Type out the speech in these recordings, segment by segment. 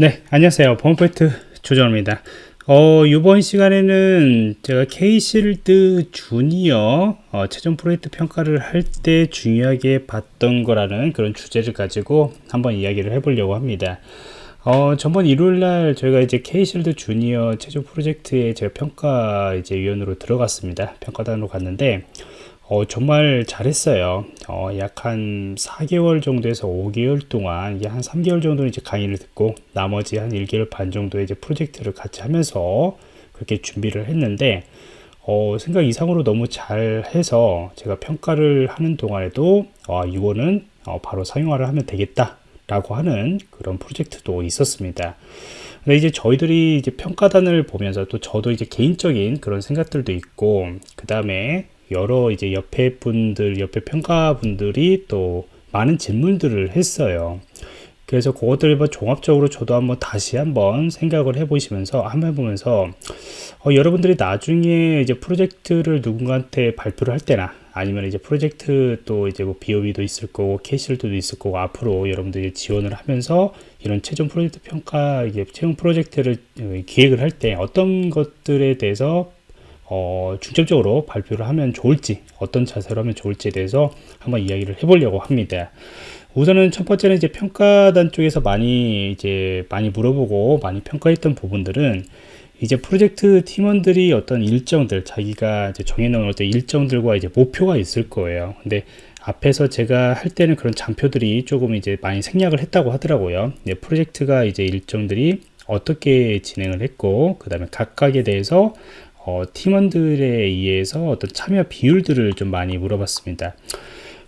네 안녕하세요. 범포인트 조정입니다. 어, 이번 시간에는 제가 K실드 주니어 어, 최종 프로젝트 평가를 할 때 중요하게 봤던 거라는 그런 주제를 가지고 한번 이야기를 해보려고 합니다. 어, 전번 일요일 날 저희가 이제 K실드 주니어 최종 프로젝트에 제가 평가 이제 위원으로 들어갔습니다. 평가단으로 갔는데 어, 정말 잘했어요. 어, 약 한 4개월 정도에서 5개월 동안, 이게 한 3개월 정도는 이제 강의를 듣고, 나머지 한 1개월 반 정도의 이제 프로젝트를 같이 하면서 그렇게 준비를 했는데, 어, 생각 이상으로 너무 잘 해서 제가 평가를 하는 동안에도, 아, 이거는 어, 바로 사용화를 하면 되겠다. 라고 하는 그런 프로젝트도 있었습니다. 근데 이제 저희들이 이제 평가단을 보면서 또 저도 이제 개인적인 그런 생각들도 있고, 그 다음에 여러 이제 옆에 분들, 옆에 평가분들이 또 많은 질문들을 했어요. 그래서 그것들을 뭐 종합적으로 저도 한번 다시 한번 생각을 해보시면서 한번 해보면서 어, 여러분들이 나중에 이제 프로젝트를 누군가한테 발표를 할 때나 아니면 이제 프로젝트 또 이제 뭐 BOB도 있을 거고 캐실도 있을 거고 앞으로 여러분들이 지원을 하면서 이런 최종 프로젝트 평가 이게 최종 프로젝트를 어, 기획을 할 때 어떤 것들에 대해서 어, 중점적으로 발표를 하면 좋을지 어떤 자세로 하면 좋을지에 대해서 한번 이야기를 해보려고 합니다. 우선은 첫 번째는 이제 평가단 쪽에서 많이 이제 많이 물어보고 많이 평가했던 부분들은 이제 프로젝트 팀원들이 어떤 일정들 자기가 이제 정해놓은 어떤 일정들과 이제 목표가 있을 거예요. 근데 앞에서 제가 할 때는 그런 장표들이 조금 이제 많이 생략을 했다고 하더라고요. 네, 프로젝트가 이제 일정들이 어떻게 진행을 했고 그 다음에 각각에 대해서 어, 팀원들에 의해서 어떤 참여 비율들을 좀 많이 물어봤습니다.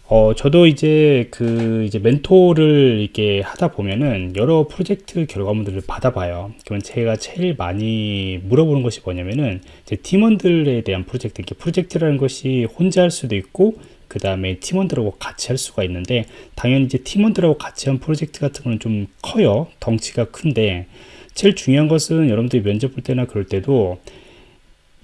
어, 저도 이제 그 이제 멘토를 이렇게 하다 보면은 여러 프로젝트 결과물들을 받아봐요. 그러면 제가 제일 많이 물어보는 것이 뭐냐면은 제 팀원들에 대한 프로젝트, 이렇게 프로젝트라는 것이 혼자 할 수도 있고 그 다음에 팀원들하고 같이 할 수가 있는데 당연히 이제 팀원들하고 같이 한 프로젝트 같은 거는 좀 커요. 덩치가 큰데 제일 중요한 것은 여러분들이 면접 볼 때나 그럴 때도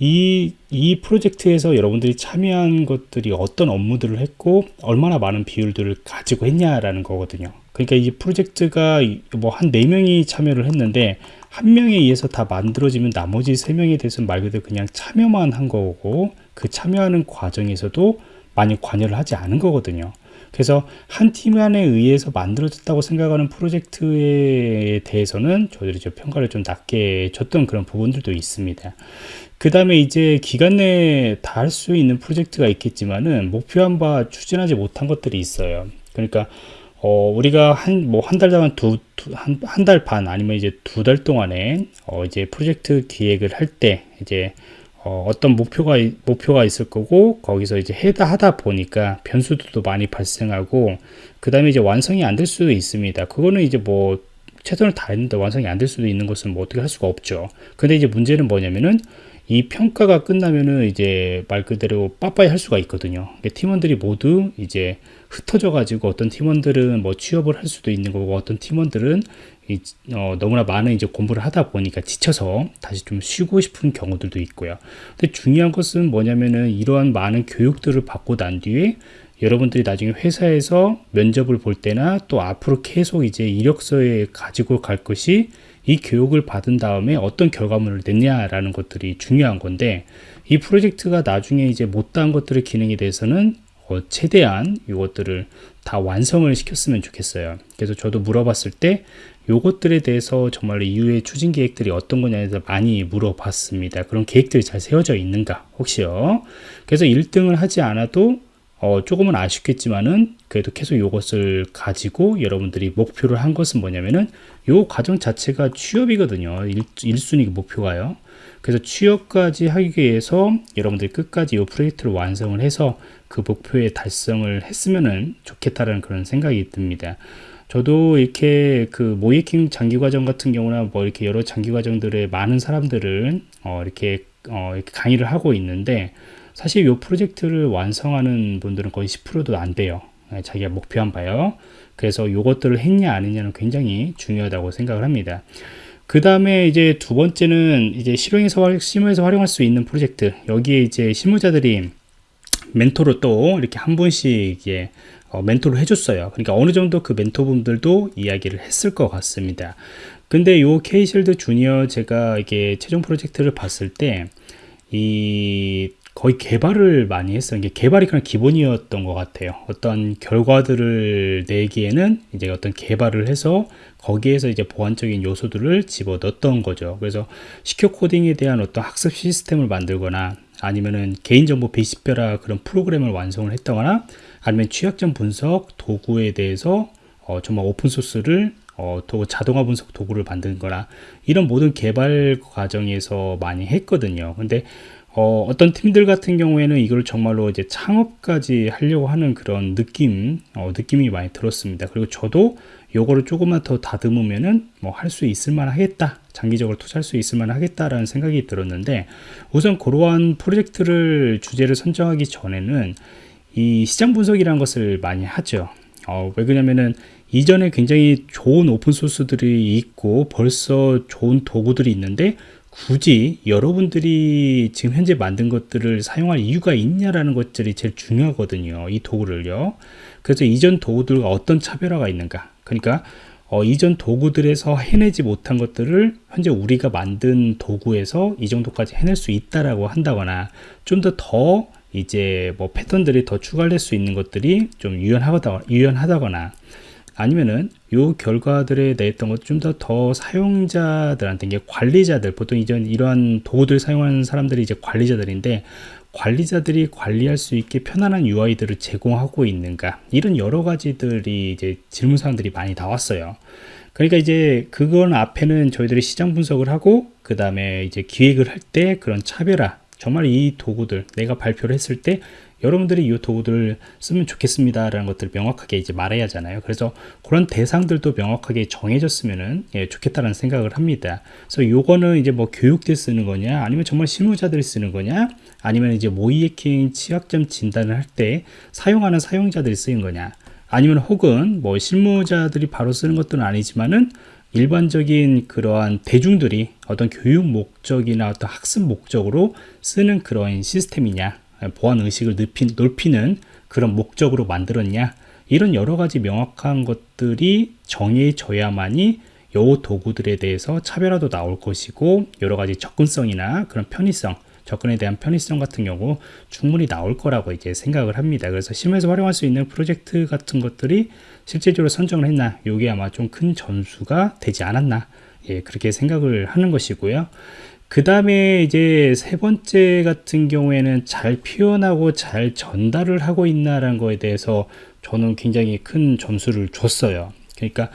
이, 이 프로젝트에서 여러분들이 참여한 것들이 어떤 업무들을 했고 얼마나 많은 비율들을 가지고 했냐라는 거거든요. 그러니까 이 프로젝트가 뭐한 네명이 참여를 했는데 한 명에 의해서 다 만들어지면 나머지 세명에 대해서는 말 그대로 그냥 참여만 한 거고 그 참여하는 과정에서도 많이 관여를 하지 않은 거거든요 그래서 한 팀 안에 의해서 만들어졌다고 생각하는 프로젝트에 대해서는 저희들이 좀 평가를 좀 낮게 줬던 그런 부분들도 있습니다. 그 다음에 이제 기간 내에 다 할 수 있는 프로젝트가 있겠지만은 목표한 바 추진하지 못한 것들이 있어요. 그러니까 어, 우리가 한, 뭐, 한 달 동안 두, 두 한, 한 달 반, 아니면 이제 두 달 동안에, 어, 이제 프로젝트 기획을 할 때, 이제, 어, 떤 목표가, 목표가 있을 거고, 거기서 이제 해다 하다 보니까 변수들도 많이 발생하고, 그 다음에 이제 완성이 안 될 수도 있습니다. 그거는 이제 뭐, 최선을 다했는데 완성이 안 될 수도 있는 것은 뭐 어떻게 할 수가 없죠. 근데 이제 문제는 뭐냐면은, 이 평가가 끝나면은 이제 말 그대로 빠빠이 할 수가 있거든요. 그러니까 팀원들이 모두 이제 흩어져 가지고 어떤 팀원들은 뭐 취업을 할 수도 있는 거고 어떤 팀원들은 이, 어, 너무나 많은 이제 공부를 하다 보니까 지쳐서 다시 좀 쉬고 싶은 경우들도 있고요. 근데 중요한 것은 뭐냐면은 이러한 많은 교육들을 받고 난 뒤에 여러분들이 나중에 회사에서 면접을 볼 때나 또 앞으로 계속 이제 이력서에 가지고 갈 것이 이 교육을 받은 다음에 어떤 결과물을 냈냐라는 것들이 중요한 건데 이 프로젝트가 나중에 이제 못다한 것들의 기능에 대해서는 어, 최대한 이것들을 다 완성을 시켰으면 좋겠어요. 그래서 저도 물어봤을 때 요것들에 대해서 정말 이후에 추진 계획들이 어떤 거냐에 대해서 많이 물어봤습니다. 그런 계획들이 잘 세워져 있는가 혹시요. 그래서 1등을 하지 않아도 어, 조금은 아쉽겠지만은 그래도 계속 이것을 가지고 여러분들이 목표를 한 것은 뭐냐면은 요 과정 자체가 취업이거든요. 1, 순위 목표가요. 그래서 취업까지 하기 위해서 여러분들이 끝까지 이 프로젝트를 완성을 해서 그 목표에 달성을 했으면은 좋겠다라는 그런 생각이 듭니다. 저도 이렇게 그 모이킹 장기 과정 같은 경우나 뭐 이렇게 여러 장기 과정들의 많은 사람들을 어 이렇게 어 이렇게 강의를 하고 있는데 사실 이 프로젝트를 완성하는 분들은 거의 10%도 안 돼요. 네, 자기가 목표한 바요. 그래서 이것들을 했냐 아니냐는 굉장히 중요하다고 생각을 합니다. 그 다음에 이제 두 번째는 이제 실용에서 실무에서 활용할 수 있는 프로젝트 여기에 이제 실무자들이 멘토로 또 이렇게 한 분씩 이게 어, 멘토를 해줬어요. 그러니까 어느 정도 그 멘토분들도 이야기를 했을 것 같습니다. 근데 요 케이실드 주니어 제가 이게 최종 프로젝트를 봤을 때 이 거의 개발을 많이 했어요. 이게 개발이 그냥 기본이었던 것 같아요. 어떤 결과들을 내기에는 이제 어떤 개발을 해서 거기에서 이제 보완적인 요소들을 집어 넣었던 거죠. 그래서 시큐 코딩에 대한 어떤 학습 시스템을 만들거나 아니면은 개인정보 베이스별화 그런 프로그램을 완성을 했다거나 아니면 취약점 분석 도구에 대해서 어, 정말 오픈소스를 어, 도, 자동화 분석 도구를 만든 거나 이런 모든 개발 과정에서 많이 했거든요. 근데 어, 어떤 팀들 같은 경우에는 이걸 정말로 이제 창업까지 하려고 하는 그런 느낌, 어, 느낌이 많이 들었습니다. 그리고 저도 요거를 조금만 더 다듬으면은 뭐 할 수 있을 만 하겠다. 장기적으로 투자할 수 있을 만 하겠다라는 생각이 들었는데 우선 그러한 프로젝트를 주제를 선정하기 전에는 이 시장 분석이라는 것을 많이 하죠. 어, 왜 그러냐면은 이전에 굉장히 좋은 오픈소스들이 있고 벌써 좋은 도구들이 있는데 굳이 여러분들이 지금 현재 만든 것들을 사용할 이유가 있냐라는 것들이 제일 중요하거든요. 이 도구를요. 그래서 이전 도구들과 어떤 차별화가 있는가. 그러니까 어, 이전 도구들에서 해내지 못한 것들을 현재 우리가 만든 도구에서 이 정도까지 해낼 수 있다라고 한다거나 좀 더더 이제 뭐 패턴들이 더 추가될 수 있는 것들이 좀 유연하다, 유연하다거나 아니면은 요 결과들에 내했던 것 좀 더 더 사용자들한테 이게 관리자들 보통 이전 이러한 도구들 사용하는 사람들이 이제 관리자들인데 관리자들이 관리할 수 있게 편안한 UI들을 제공하고 있는가 이런 여러 가지들이 이제 질문 사항들이 많이 나왔어요. 그러니까 이제 그건 앞에는 저희들이 시장 분석을 하고 그 다음에 이제 기획을 할 때 그런 차별화 정말 이 도구들 내가 발표를 했을 때 여러분들이 이 도구들을 쓰면 좋겠습니다 라는 것들을 명확하게 이제 말해야 하잖아요. 그래서 그런 대상들도 명확하게 정해졌으면 예, 좋겠다는 생각을 합니다. 그래서 요거는 이제 뭐 교육대 쓰는 거냐 아니면 정말 실무자들이 쓰는 거냐 아니면 이제 모의 해킹 취약점 진단을 할 때 사용하는 사용자들이 쓰는 거냐 아니면 혹은 뭐 실무자들이 바로 쓰는 것들은 아니지만은 일반적인 그러한 대중들이 어떤 교육 목적이나 어떤 학습 목적으로 쓰는 그런 시스템이냐 보안 의식을 높인, 높이는 그런 목적으로 만들었냐 이런 여러 가지 명확한 것들이 정해져야만이 요 도구들에 대해서 차별화도 나올 것이고 여러 가지 접근성이나 그런 편의성 접근에 대한 편의성 같은 경우 충분히 나올 거라고 이제 생각을 합니다. 그래서 실무에서 활용할 수 있는 프로젝트 같은 것들이 실질적으로 선정을 했나 이게 아마 좀큰 전수가 되지 않았나 예, 그렇게 생각을 하는 것이고요. 그 다음에 이제 세 번째 같은 경우에는 잘 표현하고 잘 전달을 하고 있나라는 거에 대해서 저는 굉장히 큰 점수를 줬어요. 그러니까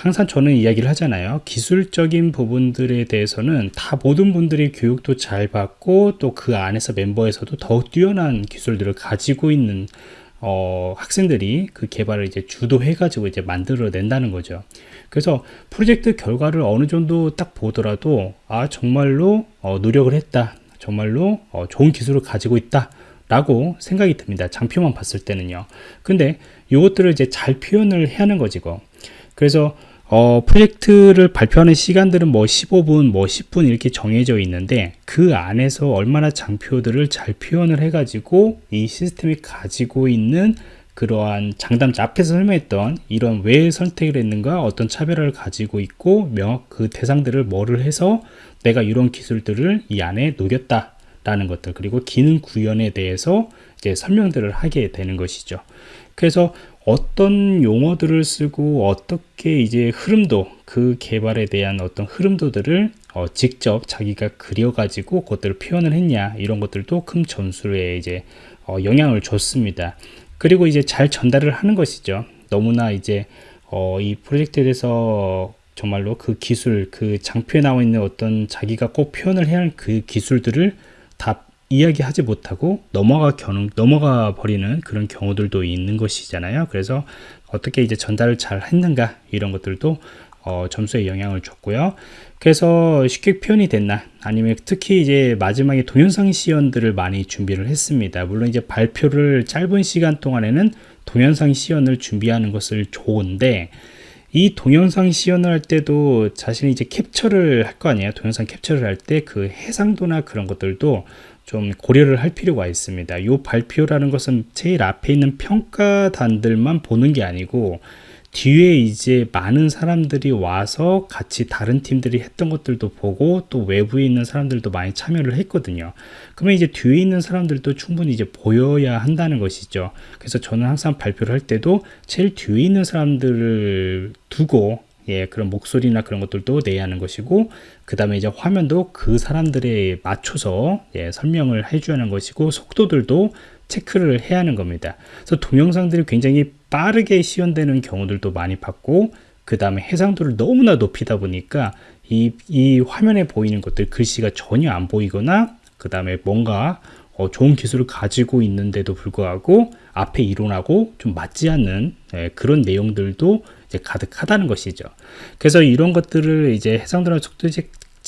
항상 저는 이야기를 하잖아요. 기술적인 부분들에 대해서는 다 모든 분들이 교육도 잘 받고 또 그 안에서 멤버에서도 더욱 뛰어난 기술들을 가지고 있는 어, 학생들이 그 개발을 이제 주도해 가지고 이제 만들어 낸다는 거죠. 그래서 프로젝트 결과를 어느 정도 딱 보더라도 아 정말로 어, 노력을 했다. 정말로 어, 좋은 기술을 가지고 있다. 라고 생각이 듭니다. 장표만 봤을 때는요. 근데 이것들을 이제 잘 표현을 해야 하는 거지 고. 그래서 어, 프로젝트를 발표하는 시간들은 뭐 15분, 뭐 10분 이렇게 정해져 있는데 그 안에서 얼마나 장표들을 잘 표현을 해가지고 이 시스템이 가지고 있는 그러한 장담자 앞에서 설명했던 이런 왜 선택을 했는가 어떤 차별화를 가지고 있고 그 대상들을 뭐를 해서 내가 이런 기술들을 이 안에 녹였다 라는 것들 그리고 기능 구현에 대해서 이제 설명들을 하게 되는 것이죠 그래서 어떤 용어들을 쓰고 어떻게 이제 흐름도 그 개발에 대한 어떤 흐름도들을 어, 직접 자기가 그려가지고 그것들을 표현을 했냐 이런 것들도 큰 점수에 이제 어, 영향을 줬습니다. 그리고 이제 잘 전달을 하는 것이죠. 너무나 이제 어, 이 프로젝트에 대해서 정말로 그 기술, 그 장표에 나와 있는 어떤 자기가 꼭 표현을 해야 할 그 기술들을 다 이야기하지 못하고 넘어가 겨는 넘어가 버리는 그런 경우들도 있는 것이잖아요. 그래서 어떻게 이제 전달을 잘 했는가 이런 것들도 어, 점수에 영향을 줬고요. 그래서 쉽게 표현이 됐나 아니면 특히 이제 마지막에 동영상 시연들을 많이 준비를 했습니다. 물론 이제 발표를 짧은 시간 동안에는 동영상 시연을 준비하는 것을 좋은데 이 동영상 시연을 할 때도 자신이 이제 캡처를 할 거 아니에요. 동영상 캡처를 할 때 그 해상도나 그런 것들도 좀 고려를 할 필요가 있습니다. 이 발표라는 것은 제일 앞에 있는 평가단들만 보는 게 아니고 뒤에 이제 많은 사람들이 와서 같이 다른 팀들이 했던 것들도 보고 또 외부에 있는 사람들도 많이 참여를 했거든요. 그러면 이제 뒤에 있는 사람들도 충분히 이제 보여야 한다는 것이죠. 그래서 저는 항상 발표를 할 때도 제일 뒤에 있는 사람들을 두고 예, 그런 목소리나 그런 것들도 내야 하는 것이고, 그 다음에 이제 화면도 그 사람들에 맞춰서 예, 설명을 해줘야 하는 것이고, 속도들도 체크를 해야 하는 겁니다. 그래서 동영상들이 굉장히 빠르게 시연되는 경우들도 많이 봤고, 그 다음에 해상도를 너무나 높이다 보니까 이, 이 화면에 보이는 것들 글씨가 전혀 안 보이거나, 그 다음에 뭔가 어, 좋은 기술을 가지고 있는데도 불구하고 앞에 이론하고 좀 맞지 않는 예, 그런 내용들도 이제 가득하다는 것이죠. 그래서 이런 것들을 이제 해상도나 속도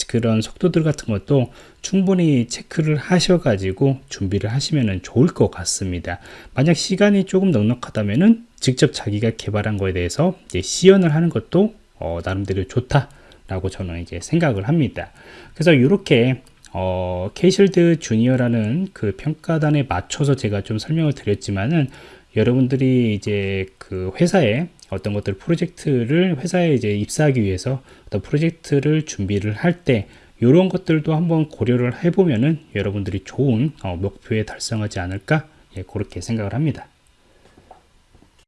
그런 속도들 같은 것도 충분히 체크를 하셔가지고 준비를 하시면 좋을 것 같습니다. 만약 시간이 조금 넉넉하다면은 직접 자기가 개발한 거에 대해서 시연을 하는 것도 어, 나름대로 좋다라고 저는 이제 생각을 합니다. 그래서 이렇게 어, 케이실드 주니어라는 그 평가단에 맞춰서 제가 좀 설명을 드렸지만은 여러분들이 이제 그 회사에 어떤 것들 프로젝트를 회사에 이제 입사하기 위해서 어떤 프로젝트를 준비를 할 때 이런 것들도 한번 고려를 해보면은 여러분들이 좋은 어, 목표에 달성하지 않을까 예, 그렇게 생각을 합니다.